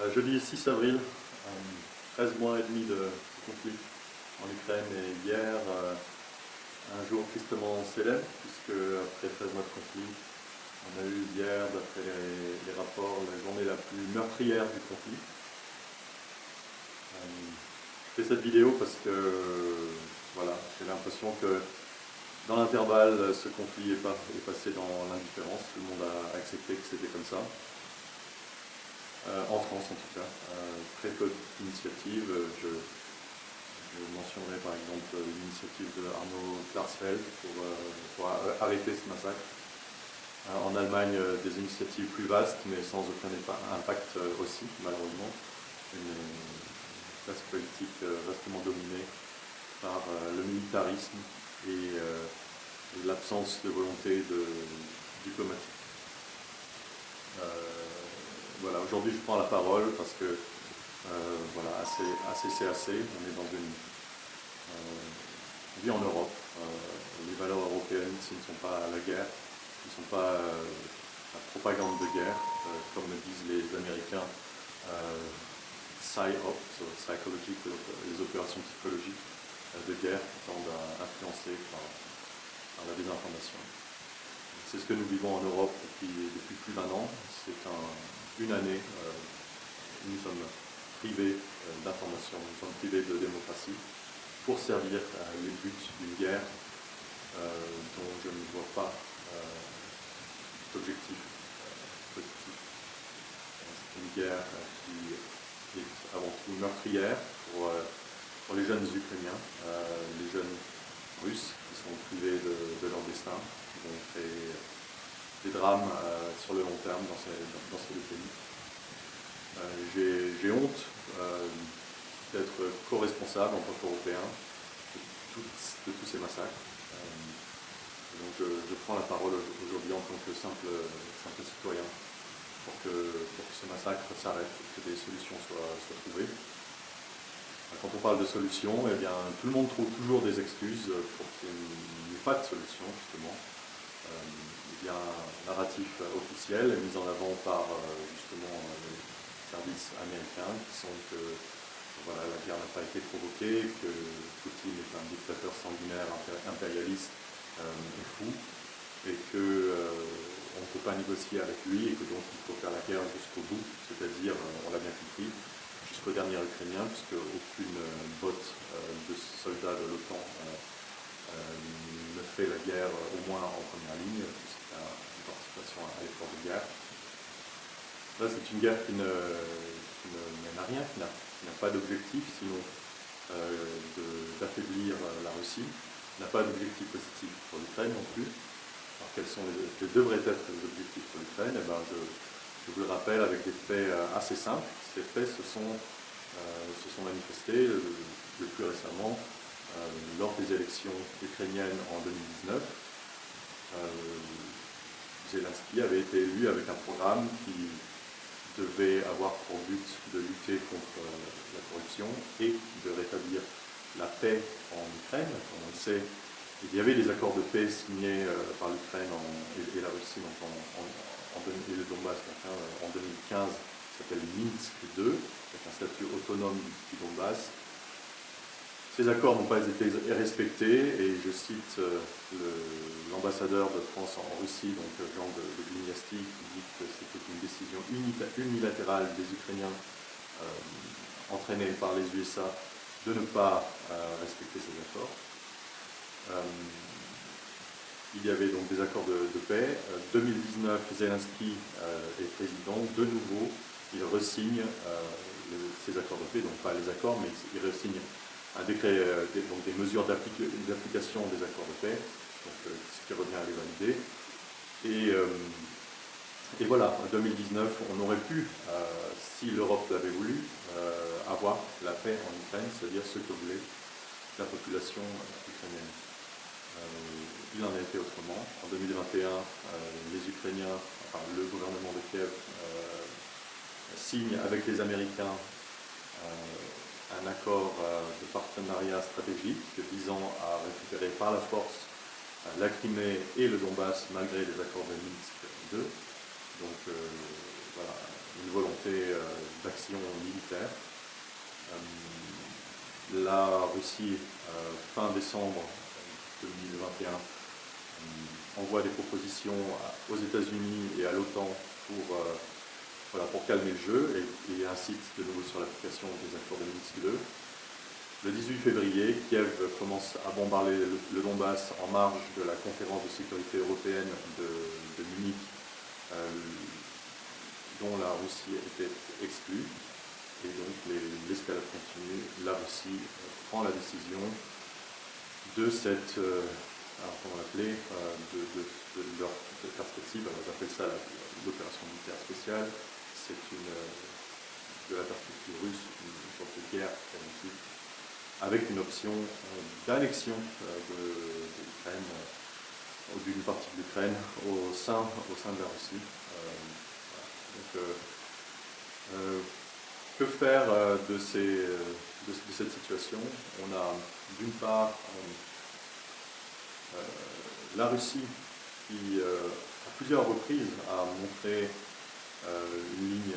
Euh, jeudi 6 avril, 13 euh, mois et demi de conflit en Ukraine et hier, euh, un jour tristement célèbre, puisque après 13 mois de conflit, on a eu hier, d'après les, rapports, la journée la plus meurtrière du conflit. je fais cette vidéo parce que j'ai l'impression que dans l'intervalle, ce conflit est, passé dans l'indifférence, tout le monde a accepté que c'était comme ça. Euh, en France en tout cas. Euh, très peu d'initiatives. Je, mentionnerai par exemple l'initiative de Arnaud pour, euh, arrêter ce massacre. en Allemagne, des initiatives plus vastes, mais sans aucun impact aussi, malheureusement. Une classe politique vastement dominée par le militarisme et l'absence de volonté de, diplomatique voilà, aujourd'hui je prends la parole parce que euh, voilà, assez, on est dans une euh, vie en Europe. Euh, les valeurs européennes, ce ne sont pas la guerre, ce ne sont pas la propagande de guerre, comme le disent les Américains, PSYOP, psychology, les opérations psychologiques de guerre qui tendent à influencer par, la désinformation. C'est ce que nous vivons en Europe depuis, depuis plus d'un an. C'est un, une année, euh, nous sommes privés euh, d'information, nous sommes privés de démocratie pour servir les buts d'une guerre euh, dont je ne vois pas d'objectif positif. C'est une guerre qui est avant tout meurtrière pour, pour les jeunes Ukrainiens, les jeunes Russes qui sont privés de, leur destin, qui vont créer des drames euh, dans ces, deux pays. Euh, j'ai honte euh, d'être co-responsable en tant qu'Européen de, tous ces massacres. donc je, prends la parole aujourd'hui en tant que simple, citoyen pour que, pour que ce massacre s'arrête, que des solutions soient, trouvées. Quand on parle de solutions, eh bien, tout le monde trouve toujours des excuses pour qu'il n'y ait pas de solution, justement il y a un narratif officiel mis en avant par euh, justement les services américains qui sont que voilà, la guerre n'a pas été provoquée, que Poutine est un dictateur sanguinaire impérialiste euh, et fou, et qu'on euh, ne peut pas négocier avec lui et que donc il faut faire la guerre jusqu'au bout, c'est-à-dire, on l'a bien compris, jusqu'au dernier Ukrainien, puisque aucune botte de soldats de l'OTAN ne fait la guerre au moins en première ligne, une participation à l'effort de guerre. Là, c'est une guerre qui ne, mène à rien, qui n'a pas d'objectif, sinon euh, d'affaiblir la Russie, n'a pas d'objectif positif pour l'Ukraine non plus. Alors quels, sont les, devraient être les objectifs pour l'Ukraine? Eh ben, je, vous le rappelle avec des faits euh, assez simples. Ces faits se sont, euh, se sont manifestés le, plus récemment lors des élections ukrainiennes en 2019. Zelensky avait été élu avec un programme qui devait avoir pour but de lutter contre euh, la corruption et de rétablir la paix en Ukraine. Comme on le sait, il y avait des accords de paix signés euh, par l'Ukraine et, la Russie en, et le Donbass en 2015, qui s'appelle Minsk II, avec un statut autonome du Donbass, ces accords n'ont pas été respectés et je cite euh, l'ambassadeur de France en Russie, donc euh, Jean de, de qui dit que c'était une décision unilatérale des Ukrainiens euh, entraînée par les USA de ne pas respecter ces accords. il y avait donc des accords de, paix. 2019, Zelensky est président. De nouveau, il resigne ces accords de paix, donc pas les accords, mais il resigne euh, des, donc des mesures d'application des accords de paix, donc, euh, ce qui revient à les valider. Et, euh, et, voilà, en 2019, on aurait pu, si l'Europe l'avait voulu, avoir la paix en Ukraine, c'est-à-dire ce que voulait la population ukrainienne. il en a été autrement. En 2021, les Ukrainiens, enfin, le gouvernement de Kiev signe avec les Américains un accord euh, de partenariat stratégique visant à récupérer par la force euh, la Crimée et le Donbass malgré les accords de Minsk II. Donc euh, voilà, une volonté d'action militaire. La Russie, fin décembre 2021, envoie des propositions aux États-Unis et à l'OTAN pour, pour calmer le jeu et, incite de nouveau sur l'application des accords de Minsk II. Le 18 février, Kiev commence à bombarder le, Donbass en marge de la conférence de sécurité européenne de, Munich, euh, dont la Russie était exclue. Et donc l'escalade continue. La Russie euh, prend la décision de cette, euh, comment l'appeler, de, leur perspective, alors j'appelle ça l'opération militaire spéciale, c'est une, de la perspective russe, une, sorte de guerre avec une option euh, d'annexion euh, de, l'Ukraine, euh, d'une partie de l'Ukraine au sein, au sein de la Russie. Que faire de, cette situation? On a d'une part la Russie qui, à plusieurs reprises, a montré une ligne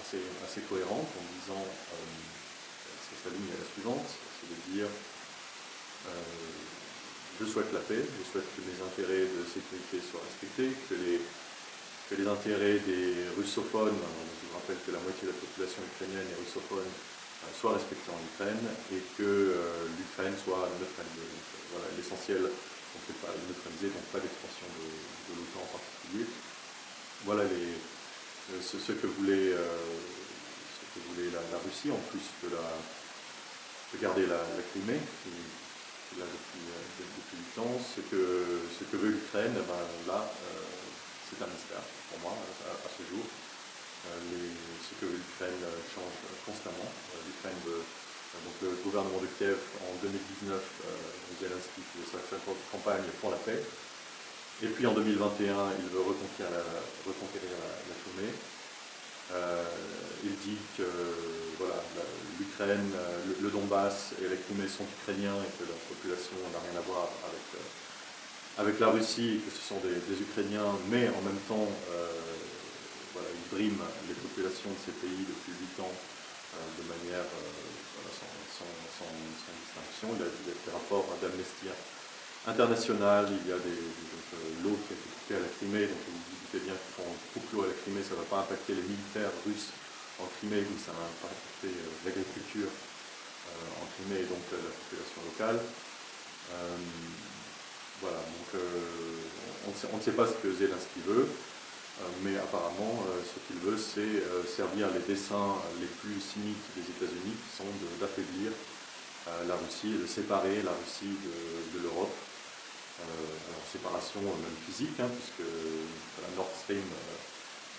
assez, assez, cohérente en disant sa ligne est la suivante, c'est de dire euh, je souhaite la paix, je souhaite que mes intérêts de sécurité soient respectés, que les, que les intérêts des russophones, je vous rappelle que la moitié de la population ukrainienne est russophone, euh, soient respectés en Ukraine et que euh, l'Ukraine soit neutralisée. voilà, l'essentiel, on ne fait pas neutraliser, donc pas d'expansion de, l'OTAN en particulier. Voilà les, ce, que voulait, voulait la, Russie, en plus de la, Regardez la, Crimée, qui, est là depuis, euh, depuis du temps. Ce que, veut l'Ukraine, eh ben, là, euh, c'est un mystère pour moi à, ce jour. Euh, ce que l'Ukraine change constamment. L'Ukraine donc le gouvernement de Kiev en 2019, Zelensky faisait sa campagne pour la paix. Et puis en 2021, il veut reconquérir la, reconquérir Crimée. il dit que voilà, l'Ukraine, euh, le, Donbass et la Crimée sont ukrainiens et que leur population n'a rien à voir avec, euh, avec la Russie, que ce sont des, Ukrainiens, mais en même temps, euh, voilà, ils briment les populations de ces pays depuis 8 ans de manière sans, distinction. Il a des, rapports d'Amnesty international, il y a des, l'eau qui a été coupée à la Crimée, donc vous vous doutez bien que quand on l'eau à la Crimée, ça ne va pas impacter les militaires russes en Crimée, où ça va impacter euh, l'agriculture euh, en Crimée et donc euh, la population locale. voilà, donc on, ne sait pas ce que Zelensky veut, mais apparemment ce qu'il veut c'est servir les dessins les plus cyniques des États-Unis qui sont d'affaiblir la Russie, de séparer la Russie de, l'Europe. Alors séparation même physique, hein, puisque la Nord Stream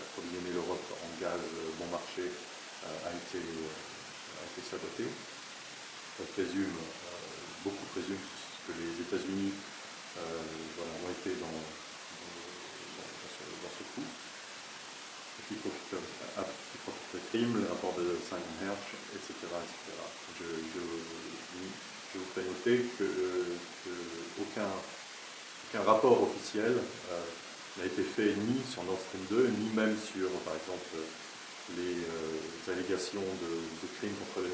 approvisionner l'Europe en gaz bon marché euh, a été, euh, a été saboté. On présume, euh, beaucoup présument que les États-Unis ont été dans, dans, ce, coup. Qui profite, de crime, le rapport de Simon Hersh, etc. etc. vous fais noter qu'aucun rapport officiel n'a été fait ni sur Nord Stream 2, ni même sur, par exemple, les euh, allégations de, crimes contre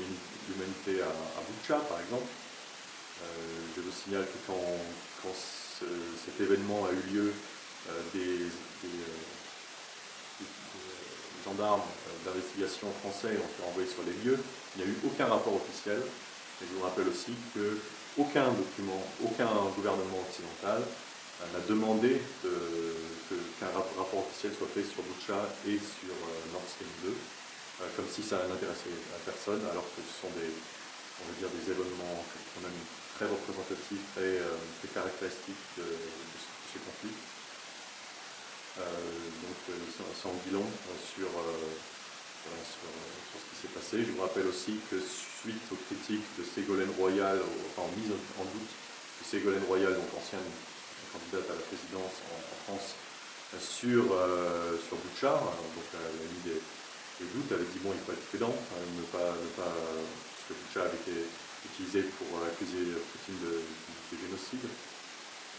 l'humanité à, à Boucha, par exemple. Euh, je vous signale que quand, cet événement a eu lieu, euh, des, gendarmes d'investigation français ont été envoyés sur les lieux. Il n'y a eu aucun rapport officiel. Et je vous rappelle aussi qu'aucun document, aucun gouvernement occidental n'a demandé qu'un rapport officiel soit fait sur Boucha et sur euh, Nord Stream 2, euh, comme si ça n'intéressait à personne, alors que ce sont des, on va dire, des événements quand même très représentatifs, très, euh, très caractéristiques de, ce, conflit. donc sans bilan sur, sur, ce qui s'est passé. Je vous rappelle aussi que suite aux critiques de Ségolène Royal, enfin en mise en doute de Ségolène Royal, donc ancienne candidate à la présidence en, France sur, euh, sur Bouchard. Donc elle a mis des, doutes, elle a dit bon, il faut être prudent, hein, ne pas, ne pas, parce que Bouchard avait été utilisé pour accuser Poutine de, génocide.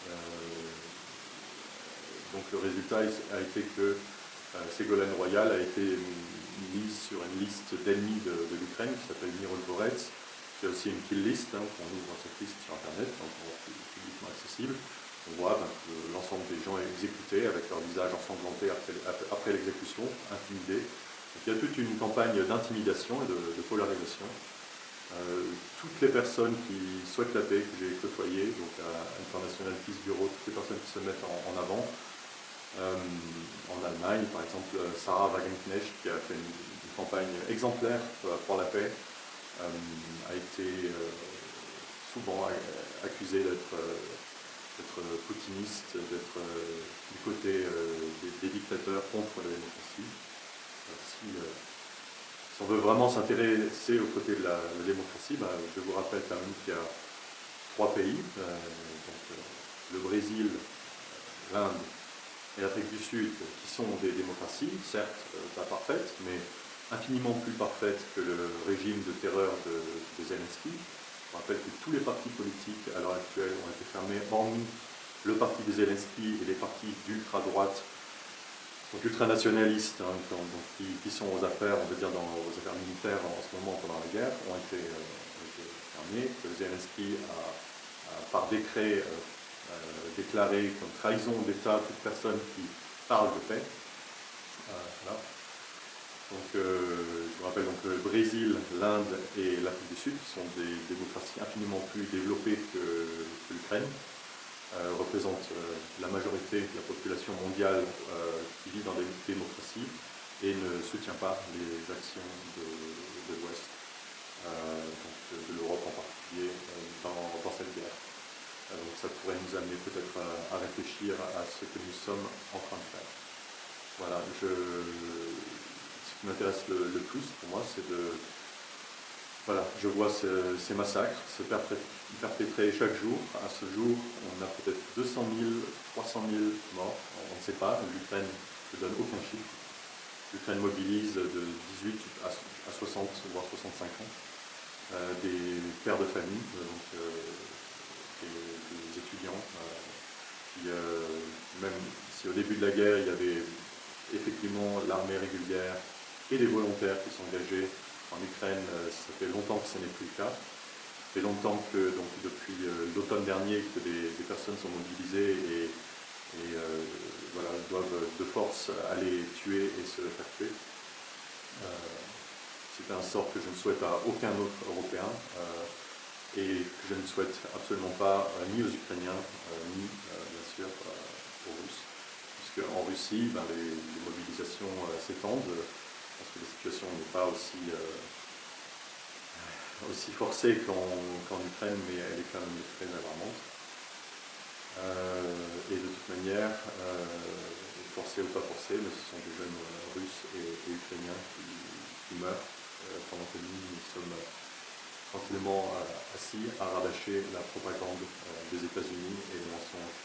Euh, donc le résultat a été que Ségolène Royal a été sur une liste d'ennemis de, l'Ukraine qui s'appelle Mirolborets. C'est aussi une kill list, hein, on ouvre cette liste sur Internet, donc publiquement accessible. On voit ben, que l'ensemble des gens exécutés avec leur visage ensanglanté après, l'exécution, intimidés. il y a toute une campagne d'intimidation et de, polarisation. Euh, toutes les personnes qui souhaitent la paix, que j'ai côtoyées, donc à International Peace Bureau, toutes les personnes qui se mettent en avant, en Allemagne, par exemple, Sarah Wagenknecht, qui a fait une, campagne exemplaire pour la paix, euh, a été euh, souvent accusée d'être poutiniste, d'être du côté des, dictateurs contre la démocratie. Si, on veut vraiment s'intéresser aux côtés de la, démocratie, bah, je vous rappelle quand même qu'il y a trois pays, le Brésil, l'Inde et l'Afrique du Sud, qui sont des démocraties, certes euh, pas parfaites, mais infiniment plus parfaites que le régime de terreur de, Zelensky. Je rappelle que tous les partis politiques à l'heure actuelle ont été fermés, hormis le parti de Zelensky et les partis d'ultra-droite, donc ultranationalistes, hein, qui, sont aux affaires, on veut dire dans, aux affaires militaires en, ce moment pendant la guerre, ont été, euh, fermés, que Zelensky a, par décret euh, euh, déclaré comme trahison d'État toute personne qui parle de paix. Euh, donc, euh, je vous rappelle donc le Brésil, l'Inde et l'Afrique du Sud, sont des démocraties infiniment plus développées que, l'Ukraine, représentent la majorité de la population mondiale qui vit dans des démocraties et ne soutient pas les actions de, l'Ouest, de l'Europe en particulier, dans cette guerre. Donc ça pourrait nous amener peut-être à, réfléchir à ce que nous sommes en train de faire. Voilà, ce qui m'intéresse le, plus pour moi, c'est de... Voilà, je vois ces, massacres se perpétrer chaque jour. À ce jour, on a peut-être 200 000, 300 000 morts, on ne sait pas, l'Ukraine ne donne aucun chiffre. L'Ukraine mobilise de 18 à 60, voire 65 ans, euh, des pères de famille, euh, des, étudiants. Euh, même si au début de la guerre, il y avait effectivement l'armée régulière et des volontaires qui sont engagés en Ukraine, euh, ça fait longtemps que ce n'est plus le cas. Ça fait longtemps que, donc, depuis euh, l'automne dernier, que des, personnes sont mobilisées et, voilà, doivent de force aller tuer et se faire tuer. C'est un sort que je ne souhaite à aucun autre Européen et que je ne souhaite absolument pas euh, ni aux Ukrainiens, euh, ni euh, bien sûr aux Russes. Puisque en Russie, ben, les, mobilisations s'étendent, parce que la situation n'est pas aussi, forcée qu'en Ukraine, mais elle est quand même très alarmante. et de toute manière, forcée ou pas forcée, mais ce sont des jeunes russes et, ukrainiens qui, qui meurent, pendant que nous, nous sommes tranquillement euh, assis à rabâcher la propagande euh, des États-Unis et le mensonge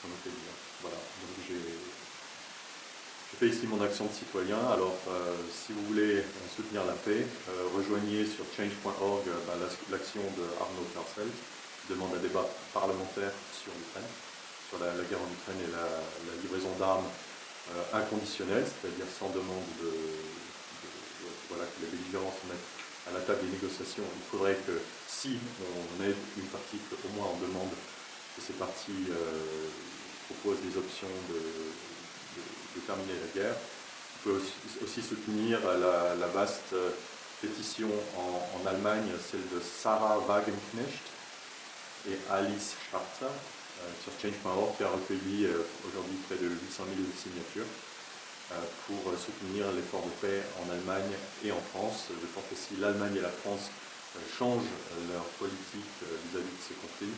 qu'on nous fait. Voilà, donc j'ai fait ici mon action de citoyen. Alors, euh, si vous voulez soutenir la paix, rejoignez sur change.org bah, l'action de Arnaud Klarsfeld, qui demande un débat parlementaire sur l'Ukraine, sur la, guerre en Ukraine et la, livraison d'armes inconditionnelle, c'est-à-dire sans demande de, voilà, que les belligérants se mettent à la table des négociations, il faudrait que si on aide une partie, au moins on demande que ces parties euh, proposent des options de, terminer la guerre. On peut aussi, soutenir la, vaste euh, pétition en, Allemagne, celle de Sarah Wagenknecht et Alice Schwarzer euh, sur change.org qui a recueilli aujourd'hui près de 800 000 signatures. Euh, pour soutenir l'effort de paix en Allemagne et en France. Je pense que si l'Allemagne et la France euh, changent euh, leur politique vis-à-vis de ces conflits,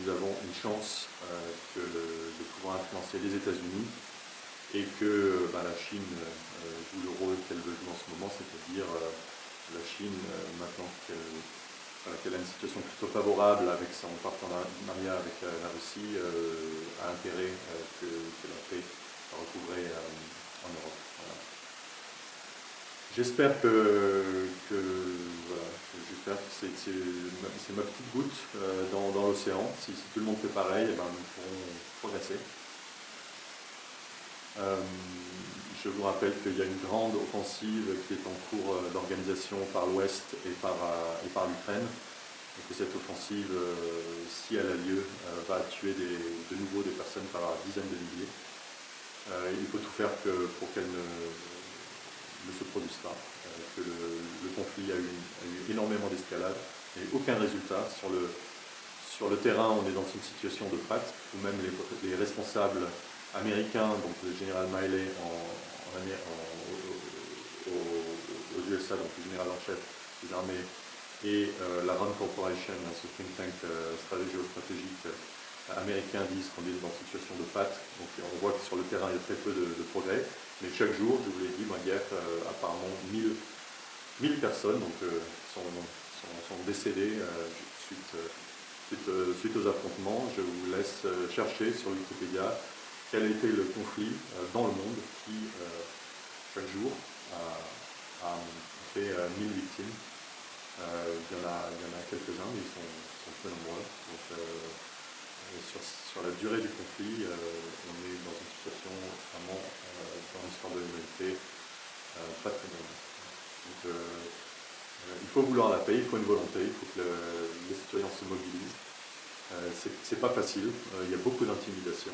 nous avons une chance de pouvoir influencer les États-Unis et que bah, la Chine joue le rôle qu'elle veut jouer en ce moment, c'est-à-dire la Chine, maintenant qu'elle a une situation plutôt favorable avec son partenariat avec la Russie, a intérêt que, que la paix recouvrer euh, en Europe. J'espère que, que c'est ma, petite goutte euh, dans, l'océan. Si, tout le monde fait pareil, eh ben, nous pourrons progresser. je vous rappelle qu'il y a une grande offensive qui est en cours d'organisation par l'Ouest et par, et par l'Ukraine et que cette offensive, si elle a lieu, va tuer de nouveau des personnes par dizaines de milliers. Il faut tout faire pour qu'elle ne, se produise pas, que le, conflit a eu, énormément d'escalade et aucun résultat. Sur le, terrain, on est dans une situation de pâte, où même les, responsables américains, donc le général Miley aux, USA, donc le général en chef des armées, et euh, la RAND Corporation, ce think tank euh, stratégique euh, américain, disent qu'on est dans une situation de pâte. Donc on voit que sur le terrain, il y a très peu de, progrès. Mais chaque jour, je vous l'ai dit, guerre, apparemment 1000, 1000 personnes donc, sont, sont, décédées suite euh, suite, aux affrontements, je vous laisse euh, chercher sur Wikipédia quel a été le conflit euh, dans le monde qui, chaque jour, a, fait 1000 victimes. il, y en a, quelques-uns, mais ils sont, peu nombreux. Sur, la durée du conflit, on est dans une situation vraiment, dans l'histoire de l'humanité, pas très bonne. Euh, il faut vouloir la paix, il faut une volonté, il faut que les citoyens se mobilisent. Euh, c'est pas facile, euh, il y a beaucoup d'intimidation.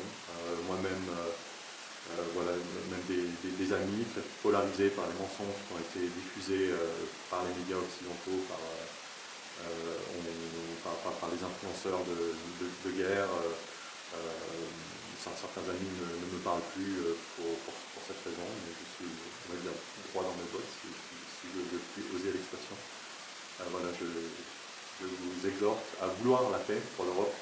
Moi-même, voilà, même des, amis très polarisés par les mensonges qui ont été diffusés par les médias occidentaux, par, les influenceurs de, guerre. certains amis ne, me parlent plus pour, cette raison, mais je suis droit dans mes bottes si je, puis oser l'expression. Euh, voilà, je, vous exhorte à vouloir la paix pour l'Europe,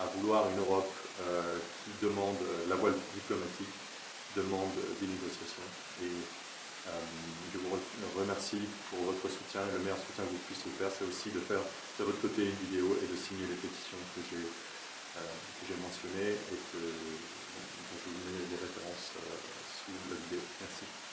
à vouloir une Europe euh, qui demande la voie diplomatique, demande des négociations. Et euh, je vous remercie pour votre soutien. Le meilleur soutien que vous puissiez faire, c'est aussi de faire de votre côté une vidéo et de signer les pétitions que j'ai euh, mentionnées et que, je vous mets les références euh, sous la vidéo. Merci.